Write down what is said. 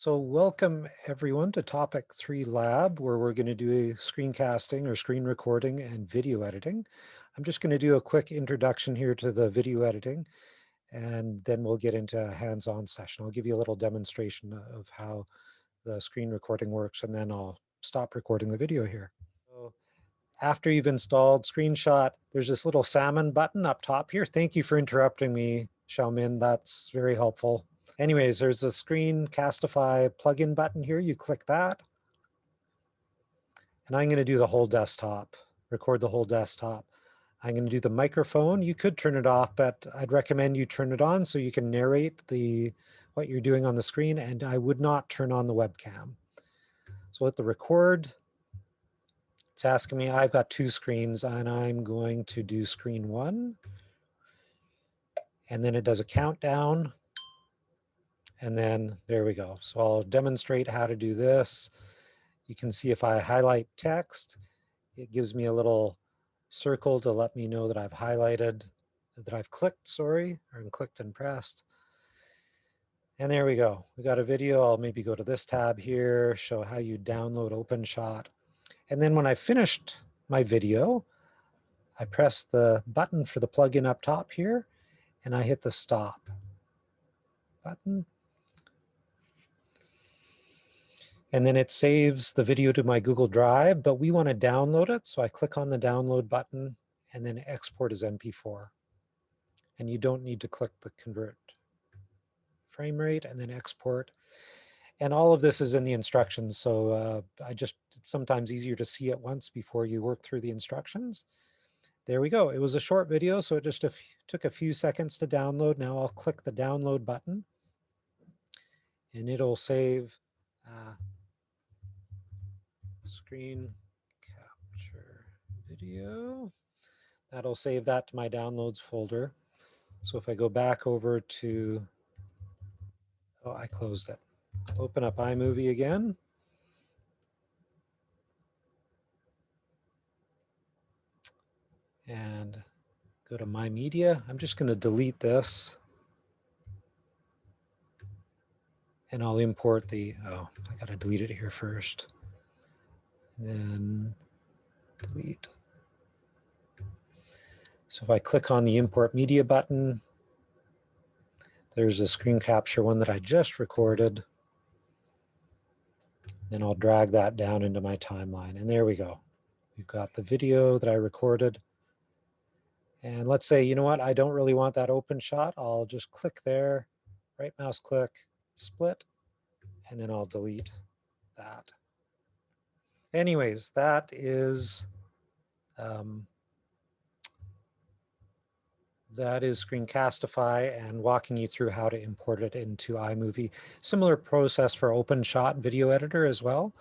So welcome everyone to Topic 3 Lab, where we're going to do a screencasting or screen recording and video editing. I'm just going to do a quick introduction here to the video editing, and then we'll get into a hands-on session. I'll give you a little demonstration of how the screen recording works, and then I'll stop recording the video here. So after you've installed Screenshot, there's this little salmon button up top here. Thank you for interrupting me, Xiaomin. That's very helpful. Anyways, there's a Screencastify plugin button here. You click that. And I'm going to do the whole desktop, record the whole desktop. I'm going to do the microphone. You could turn it off, but I'd recommend you turn it on so you can narrate the what you're doing on the screen. And I would not turn on the webcam. So with the record, it's asking me, I've got two screens and I'm going to do screen one. And then it does a countdown and then there we go. So I'll demonstrate how to do this. You can see if I highlight text, it gives me a little circle to let me know that I've highlighted, that I've clicked, sorry, or clicked and pressed. And there we go. We got a video. I'll maybe go to this tab here, show how you download OpenShot. And then when I finished my video, I press the button for the plugin up top here, and I hit the stop button. And then it saves the video to my Google Drive, but we want to download it. So I click on the download button and then export as MP4. And you don't need to click the convert frame rate and then export. And all of this is in the instructions. So uh, I just, it's sometimes easier to see it once before you work through the instructions. There we go. It was a short video, so it just a took a few seconds to download. Now I'll click the download button and it'll save uh, screen capture video. That'll save that to my downloads folder. So if I go back over to, oh, I closed it. Open up iMovie again. And go to My Media. I'm just going to delete this. And I'll import the, oh, I got to delete it here first then delete. So if I click on the import media button, there's a screen capture one that I just recorded. Then I'll drag that down into my timeline. And there we go. We've got the video that I recorded. And let's say, you know what, I don't really want that open shot. I'll just click there, right mouse click, split, and then I'll delete that anyways, that is um, that is Screencastify and walking you through how to import it into iMovie. Similar process for OpenShot video editor as well.